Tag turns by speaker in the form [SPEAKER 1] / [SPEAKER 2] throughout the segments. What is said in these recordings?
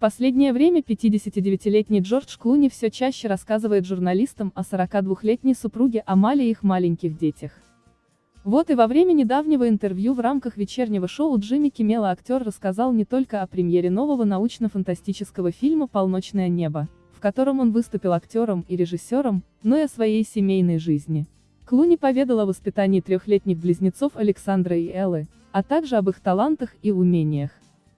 [SPEAKER 1] последнее время 59-летний Джордж Клуни все чаще рассказывает журналистам о 42-летней супруге Амали и их маленьких детях. Вот и во время недавнего интервью в рамках вечернего шоу Джимми Киммела актер рассказал не только о премьере нового научно-фантастического фильма «Полночное небо», в котором он выступил актером и режиссером, но и о своей семейной жизни. Клуни поведал о воспитании трехлетних близнецов Александра и Эллы, а также об их талантах и умениях.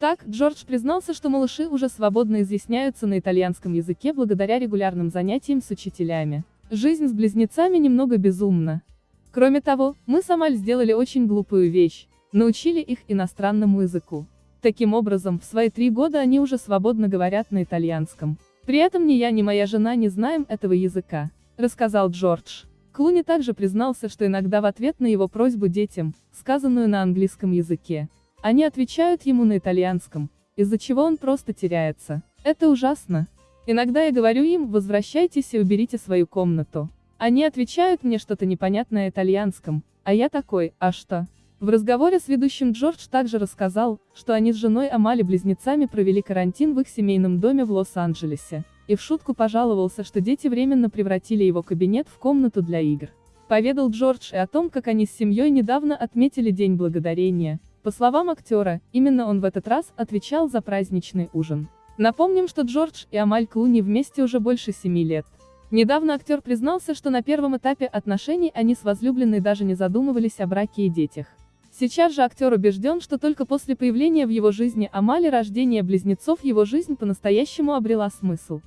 [SPEAKER 1] Так, Джордж признался, что малыши уже свободно изъясняются на итальянском языке благодаря регулярным занятиям с учителями. Жизнь с близнецами немного безумна. Кроме того, мы с Амаль сделали очень глупую вещь, научили их иностранному языку. Таким образом, в свои три года они уже свободно говорят на итальянском. При этом ни я, ни моя жена не знаем этого языка, рассказал Джордж. Клуни также признался, что иногда в ответ на его просьбу детям, сказанную на английском языке, они отвечают ему на итальянском, из-за чего он просто теряется. Это ужасно. Иногда я говорю им, возвращайтесь и уберите свою комнату. Они отвечают мне что-то непонятное итальянском, а я такой, а что? В разговоре с ведущим Джордж также рассказал, что они с женой Амали близнецами провели карантин в их семейном доме в Лос-Анджелесе, и в шутку пожаловался, что дети временно превратили его кабинет в комнату для игр. Поведал Джордж и о том, как они с семьей недавно отметили День Благодарения, по словам актера, именно он в этот раз отвечал за праздничный ужин. Напомним, что Джордж и Амаль Клуни вместе уже больше семи лет. Недавно актер признался, что на первом этапе отношений они с возлюбленной даже не задумывались о браке и детях. Сейчас же актер убежден, что только после появления в его жизни Амали рождения близнецов его жизнь по-настоящему обрела смысл.